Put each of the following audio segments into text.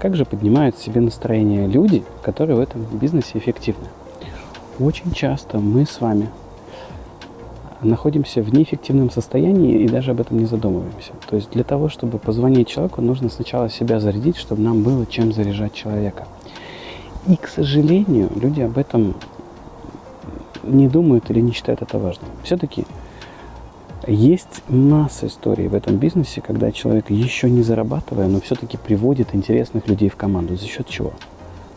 Как же поднимают себе настроение люди, которые в этом бизнесе эффективны? Очень часто мы с вами находимся в неэффективном состоянии и даже об этом не задумываемся. То есть для того, чтобы позвонить человеку, нужно сначала себя зарядить, чтобы нам было чем заряжать человека. И, к сожалению, люди об этом не думают или не считают это важным. Все-таки есть масса историй в этом бизнесе, когда человек еще не зарабатывая, но все-таки приводит интересных людей в команду. За счет чего?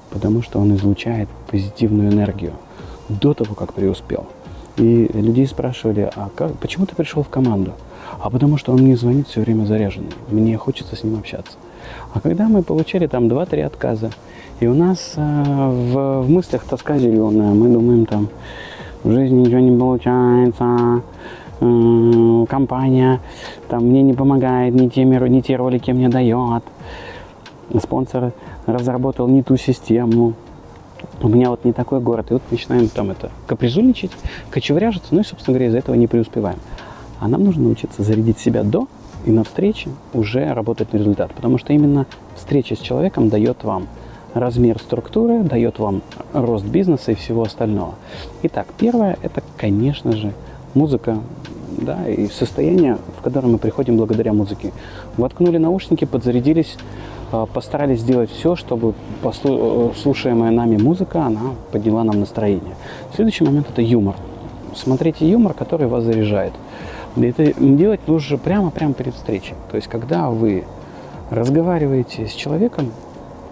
Потому что он излучает позитивную энергию до того, как преуспел. И людей спрашивали, а как, почему ты пришел в команду? А потому что он мне звонит все время заряженный, мне хочется с ним общаться. А когда мы получили там 2-3 отказа, и у нас э, в, в мыслях тоска зеленая, мы думаем там, в жизни ничего не получается, э, компания там мне не помогает, не те, не те ролики мне дает, спонсор разработал не ту систему, у меня вот не такой город, и вот начинаем там это капризульничать, кочевряжиться, ну и, собственно говоря, из-за этого не преуспеваем. А нам нужно научиться зарядить себя до и на встрече уже работать на результат, потому что именно встреча с человеком дает вам размер структуры, дает вам рост бизнеса и всего остального. Итак, первое – это, конечно же, музыка, да, и состояние, в которое мы приходим благодаря музыке. Воткнули наушники, подзарядились, а, постарались сделать все, чтобы э, слушаемая нами музыка, она подняла нам настроение. Следующий момент – это юмор. Смотрите юмор, который вас заряжает. Это делать нужно прямо-прямо перед встречей. То есть, когда вы разговариваете с человеком,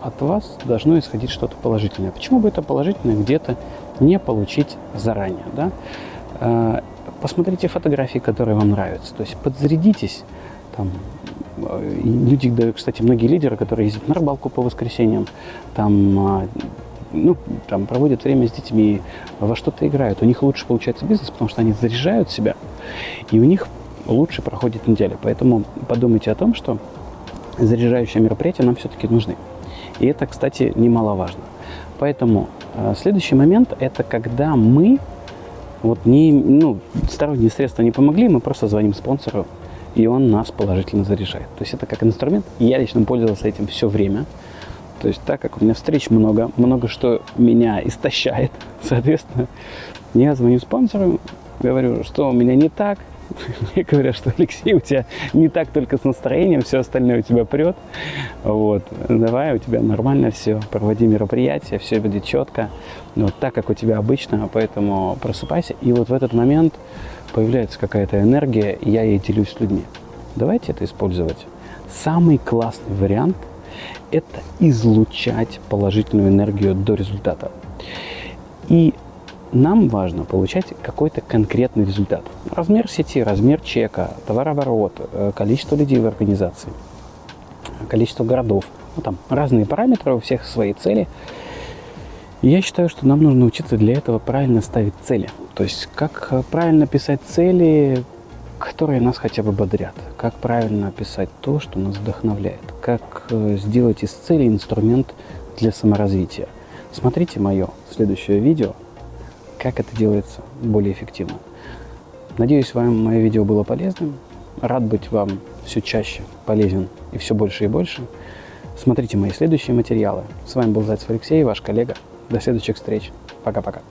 от вас должно исходить что-то положительное. Почему бы это положительное где-то не получить заранее? Да? Посмотрите фотографии, которые вам нравятся. То есть подзарядитесь. Там, люди, кстати, многие лидеры, которые ездят на рыбалку по воскресеньям, там, а, ну, там проводят время с детьми, во что-то играют. У них лучше получается бизнес, потому что они заряжают себя, и у них лучше проходит неделя. Поэтому подумайте о том, что заряжающие мероприятия нам все-таки нужны. И это, кстати, немаловажно. Поэтому э, следующий момент – это когда мы, вот не, ну, сторонние средства не помогли, мы просто звоним спонсору, и он нас положительно заряжает. То есть это как инструмент. Я лично пользовался этим все время. То есть так как у меня встреч много, много что меня истощает, соответственно, я звоню спонсору, говорю, что у меня не так, Мне говорят, что Алексей, у тебя не так только с настроением, все остальное у тебя прет. Вот. Давай, у тебя нормально все, проводи мероприятие, все будет четко. Вот так, как у тебя обычно, поэтому просыпайся. И вот в этот момент появляется какая-то энергия, и я ей делюсь с людьми. Давайте это использовать. Самый классный вариант – это излучать положительную энергию до результата. И нам важно получать какой-то конкретный результат. Размер сети, размер чека, товарооборот, э, количество людей в организации, количество городов. Ну, там разные параметры, у всех свои цели. Я считаю, что нам нужно учиться для этого правильно ставить цели. То есть, как э, правильно писать цели, которые нас хотя бы бодрят. Как правильно писать то, что нас вдохновляет. Как э, сделать из цели инструмент для саморазвития. Смотрите мое следующее видео как это делается более эффективно. Надеюсь, вам мое видео было полезным. Рад быть вам все чаще полезен и все больше и больше. Смотрите мои следующие материалы. С вами был Зайцев Алексей, ваш коллега. До следующих встреч. Пока-пока.